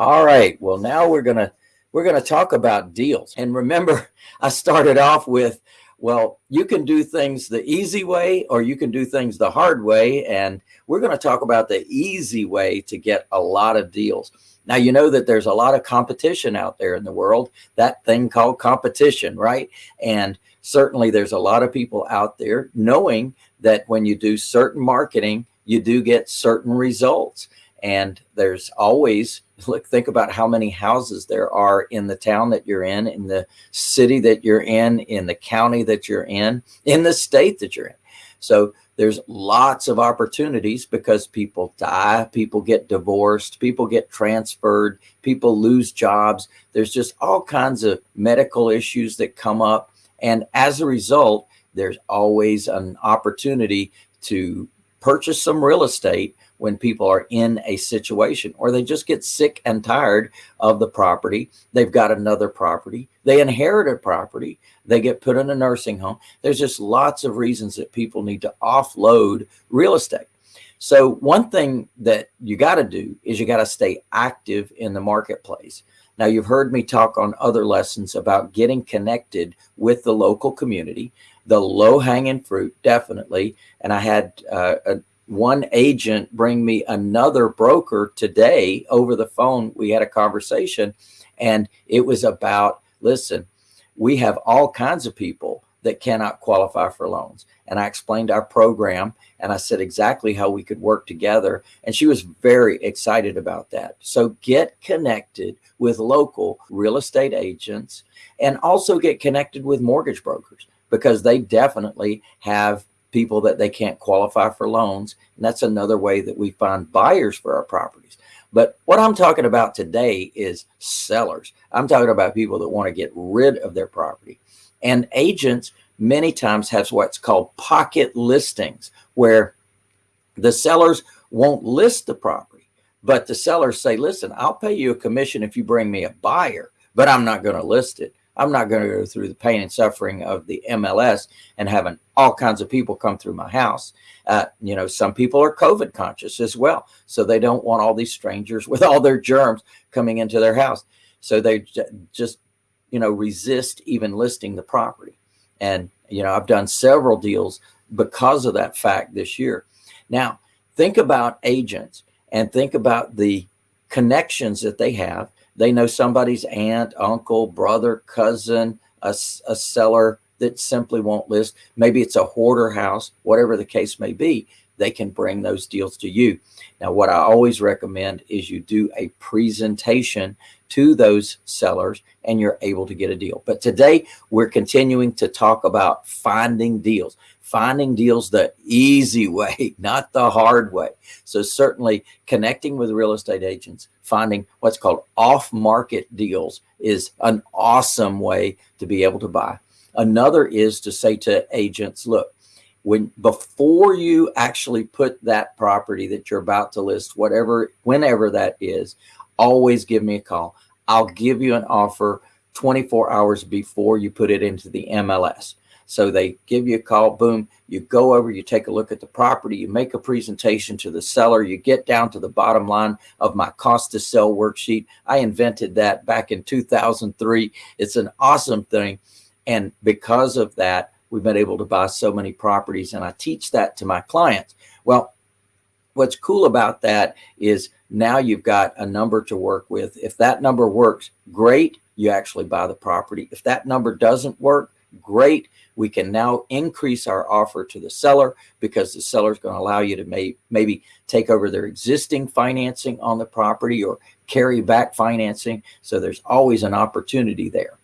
All right. Well, now we're going to we're going to talk about deals. And remember, I started off with, well, you can do things the easy way or you can do things the hard way. And we're going to talk about the easy way to get a lot of deals. Now, you know that there's a lot of competition out there in the world, that thing called competition, right? And certainly there's a lot of people out there knowing that when you do certain marketing, you do get certain results. And there's always, look, think about how many houses there are in the town that you're in, in the city that you're in, in the county that you're in, in the state that you're in. So there's lots of opportunities because people die, people get divorced, people get transferred, people lose jobs. There's just all kinds of medical issues that come up. And as a result, there's always an opportunity to purchase some real estate when people are in a situation or they just get sick and tired of the property. They've got another property. They inherit a property. They get put in a nursing home. There's just lots of reasons that people need to offload real estate. So one thing that you got to do is you got to stay active in the marketplace. Now you've heard me talk on other lessons about getting connected with the local community, the low hanging fruit, definitely. And I had uh, a, one agent bring me another broker today over the phone. We had a conversation and it was about, listen, we have all kinds of people that cannot qualify for loans. And I explained our program and I said exactly how we could work together. And she was very excited about that. So get connected with local real estate agents and also get connected with mortgage brokers because they definitely have people that they can't qualify for loans. And that's another way that we find buyers for our properties. But what I'm talking about today is sellers. I'm talking about people that want to get rid of their property. And agents many times have what's called pocket listings, where the sellers won't list the property, but the sellers say, listen, I'll pay you a commission if you bring me a buyer, but I'm not going to list it. I'm not going to go through the pain and suffering of the MLS and having all kinds of people come through my house. Uh, you know, some people are COVID conscious as well. So they don't want all these strangers with all their germs coming into their house. So they just, you know, resist even listing the property. And, you know, I've done several deals because of that fact this year. Now, think about agents and think about the connections that they have they know somebody's aunt, uncle, brother, cousin, a, a seller that simply won't list. Maybe it's a hoarder house, whatever the case may be, they can bring those deals to you. Now, what I always recommend is you do a presentation to those sellers and you're able to get a deal. But today we're continuing to talk about finding deals finding deals the easy way, not the hard way. So certainly connecting with real estate agents, finding what's called off-market deals is an awesome way to be able to buy. Another is to say to agents, look, when before you actually put that property that you're about to list, whatever, whenever that is, always give me a call. I'll give you an offer 24 hours before you put it into the MLS. So they give you a call, boom, you go over, you take a look at the property, you make a presentation to the seller, you get down to the bottom line of my cost to sell worksheet. I invented that back in 2003. It's an awesome thing. And because of that, we've been able to buy so many properties and I teach that to my clients. Well, what's cool about that is now you've got a number to work with. If that number works, great, you actually buy the property. If that number doesn't work, great, we can now increase our offer to the seller because the seller is going to allow you to may, maybe take over their existing financing on the property or carry back financing. So there's always an opportunity there.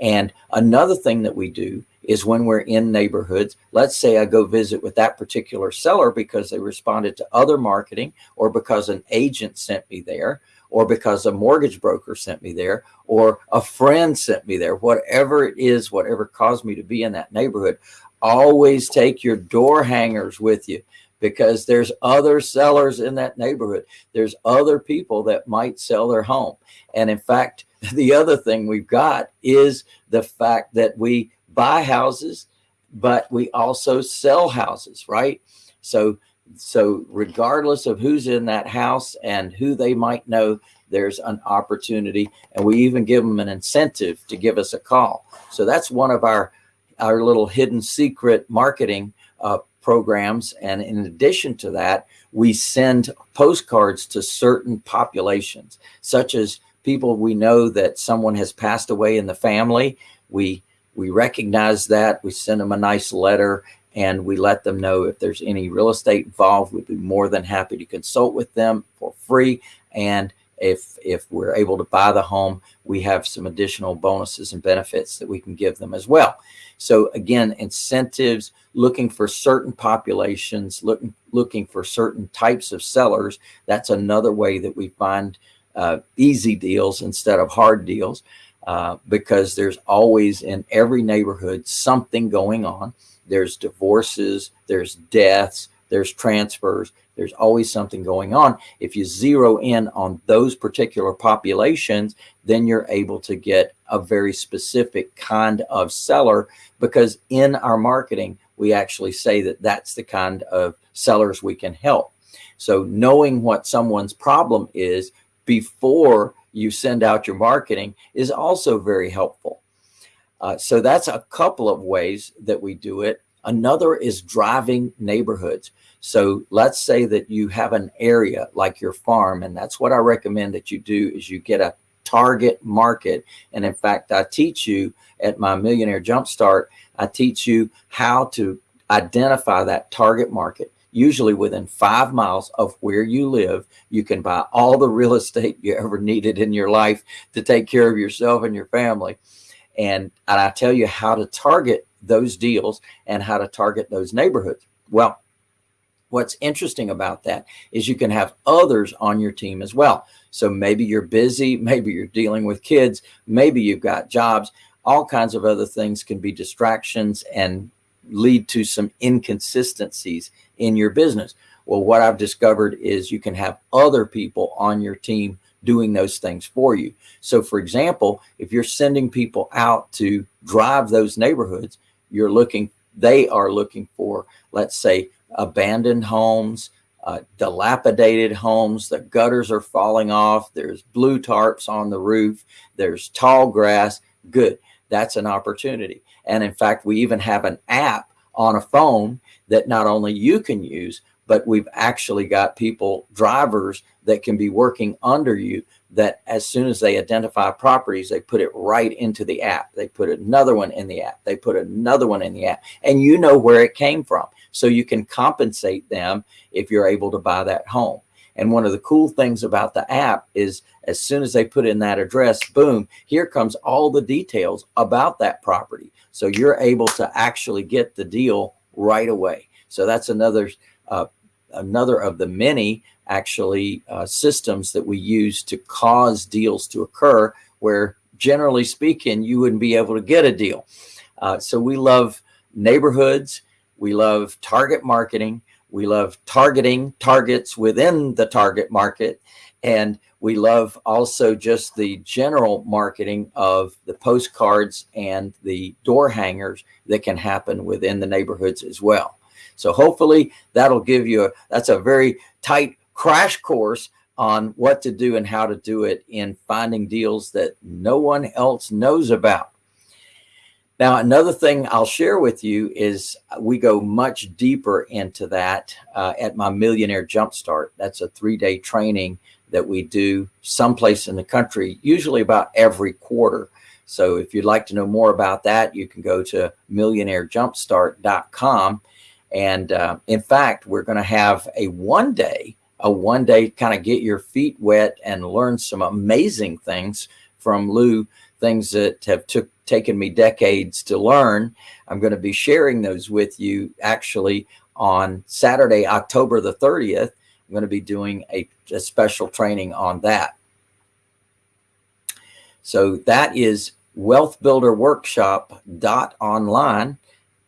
And another thing that we do is when we're in neighborhoods, let's say I go visit with that particular seller because they responded to other marketing or because an agent sent me there or because a mortgage broker sent me there or a friend sent me there, whatever it is, whatever caused me to be in that neighborhood, always take your door hangers with you because there's other sellers in that neighborhood. There's other people that might sell their home. And in fact, the other thing we've got is the fact that we buy houses, but we also sell houses, right? So so regardless of who's in that house and who they might know, there's an opportunity. And we even give them an incentive to give us a call. So that's one of our, our little hidden secret marketing uh, programs. And in addition to that, we send postcards to certain populations, such as people we know that someone has passed away in the family. We we recognize that. We send them a nice letter and we let them know if there's any real estate involved, we'd be more than happy to consult with them for free. And if if we're able to buy the home, we have some additional bonuses and benefits that we can give them as well. So again, incentives, looking for certain populations, looking looking for certain types of sellers. That's another way that we find uh, easy deals instead of hard deals uh, because there's always in every neighborhood something going on. There's divorces, there's deaths, there's transfers, there's always something going on. If you zero in on those particular populations, then you're able to get a very specific kind of seller because in our marketing, we actually say that that's the kind of sellers we can help. So knowing what someone's problem is before you send out your marketing is also very helpful. Uh, so that's a couple of ways that we do it. Another is driving neighborhoods. So let's say that you have an area like your farm, and that's what I recommend that you do is you get a target market. And in fact, I teach you at my Millionaire Jumpstart, I teach you how to identify that target market. Usually within five miles of where you live, you can buy all the real estate you ever needed in your life to take care of yourself and your family. And, and I tell you how to target those deals and how to target those neighborhoods. Well, what's interesting about that is you can have others on your team as well. So maybe you're busy, maybe you're dealing with kids, maybe you've got jobs, all kinds of other things can be distractions and lead to some inconsistencies in your business. Well, what I've discovered is you can have other people on your team doing those things for you. So for example, if you're sending people out to drive those neighborhoods, you're looking, they are looking for, let's say, abandoned homes, uh, dilapidated homes, the gutters are falling off, there's blue tarps on the roof, there's tall grass, good. That's an opportunity. And in fact, we even have an app on a phone that not only you can use, but we've actually got people, drivers that can be working under you that as soon as they identify properties, they put it right into the app. They put another one in the app. They put another one in the app and you know where it came from. So you can compensate them if you're able to buy that home. And one of the cool things about the app is as soon as they put in that address, boom, here comes all the details about that property. So you're able to actually get the deal right away. So that's another uh, another of the many actually uh, systems that we use to cause deals to occur where generally speaking, you wouldn't be able to get a deal. Uh, so we love neighborhoods. We love target marketing. We love targeting targets within the target market. And we love also just the general marketing of the postcards and the door hangers that can happen within the neighborhoods as well. So hopefully that'll give you a, that's a very tight crash course on what to do and how to do it in finding deals that no one else knows about. Now, another thing I'll share with you is we go much deeper into that uh, at my Millionaire Jumpstart. That's a three-day training that we do someplace in the country, usually about every quarter. So if you'd like to know more about that, you can go to millionairejumpstart.com. And uh, in fact, we're going to have a one day, a one day kind of get your feet wet and learn some amazing things from Lou, things that have took taken me decades to learn. I'm going to be sharing those with you actually on Saturday, October the 30th. I'm going to be doing a, a special training on that. So that is wealthbuilderworkshop.online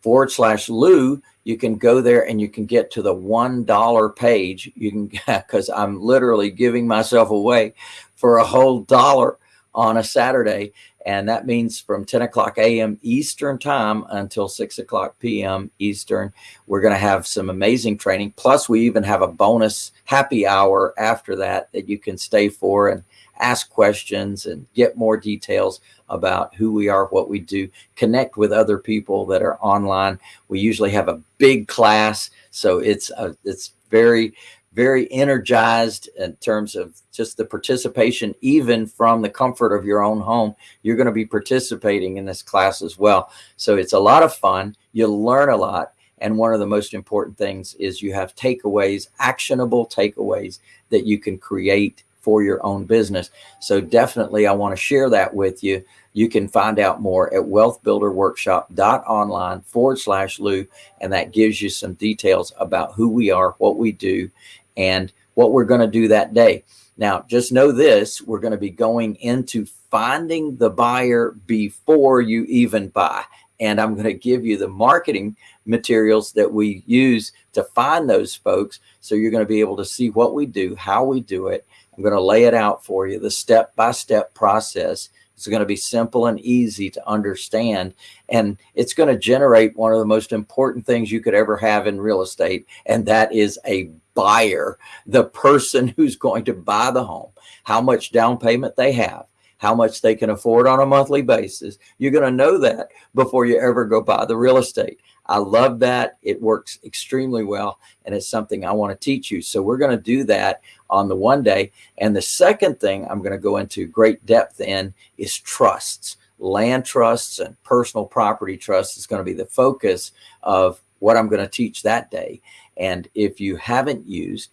forward slash Lou. You can go there and you can get to the $1 page. You can, because I'm literally giving myself away for a whole dollar on a Saturday. And that means from 10 o'clock a.m. Eastern time until 6 o'clock p.m. Eastern, we're going to have some amazing training. Plus, we even have a bonus happy hour after that that you can stay for. And ask questions and get more details about who we are, what we do, connect with other people that are online. We usually have a big class, so it's a, it's very very energized in terms of just the participation, even from the comfort of your own home. You're going to be participating in this class as well. So it's a lot of fun. You'll learn a lot. And one of the most important things is you have takeaways, actionable takeaways that you can create for your own business. So definitely I want to share that with you. You can find out more at wealthbuilderworkshop.online forward slash Lou. And that gives you some details about who we are, what we do, and what we're going to do that day. Now, just know this, we're going to be going into finding the buyer before you even buy. And I'm going to give you the marketing materials that we use to find those folks. So you're going to be able to see what we do, how we do it. I'm going to lay it out for you, the step-by-step -step process. It's going to be simple and easy to understand. And it's going to generate one of the most important things you could ever have in real estate. And that is a buyer, the person who's going to buy the home, how much down payment they have, how much they can afford on a monthly basis. You're going to know that before you ever go buy the real estate. I love that. It works extremely well. And it's something I want to teach you. So we're going to do that on the one day. And the second thing I'm going to go into great depth in is trusts. Land trusts and personal property trusts is going to be the focus of what I'm going to teach that day. And if you haven't used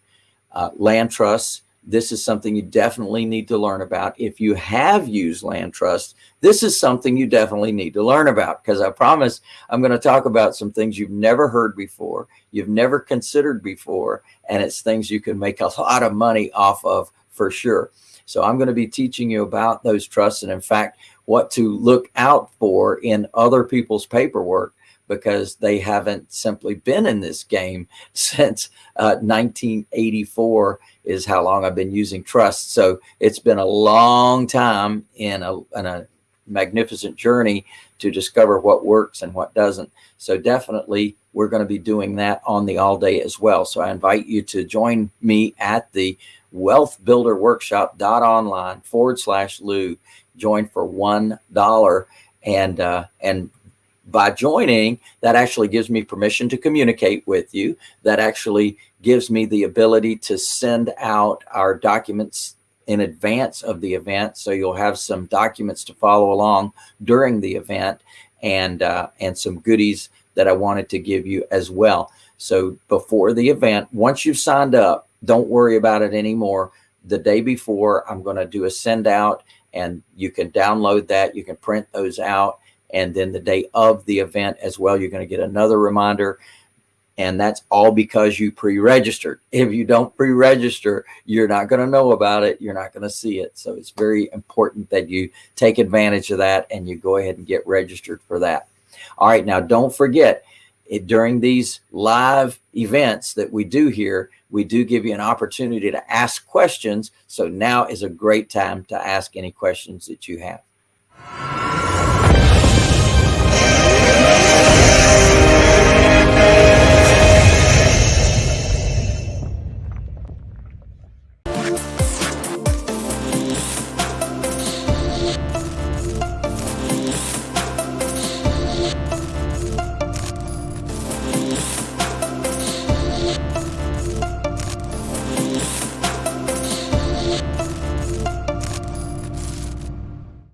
uh, land trusts, this is something you definitely need to learn about. If you have used land trust, this is something you definitely need to learn about because I promise I'm going to talk about some things you've never heard before, you've never considered before, and it's things you can make a lot of money off of for sure. So I'm going to be teaching you about those trusts and in fact, what to look out for in other people's paperwork because they haven't simply been in this game since uh, 1984 is how long I've been using trust. So it's been a long time in a, in a magnificent journey to discover what works and what doesn't. So definitely we're going to be doing that on the all day as well. So I invite you to join me at the wealth builder workshop.online forward slash Lou join for $1 and, uh, and by joining, that actually gives me permission to communicate with you. That actually gives me the ability to send out our documents in advance of the event. So you'll have some documents to follow along during the event and, uh, and some goodies that I wanted to give you as well. So before the event, once you've signed up, don't worry about it anymore. The day before, I'm going to do a send out and you can download that. You can print those out and then the day of the event as well, you're going to get another reminder. And that's all because you pre-registered. If you don't pre-register, you're not going to know about it. You're not going to see it. So it's very important that you take advantage of that and you go ahead and get registered for that. All right. Now, don't forget it, during these live events that we do here, we do give you an opportunity to ask questions. So now is a great time to ask any questions that you have.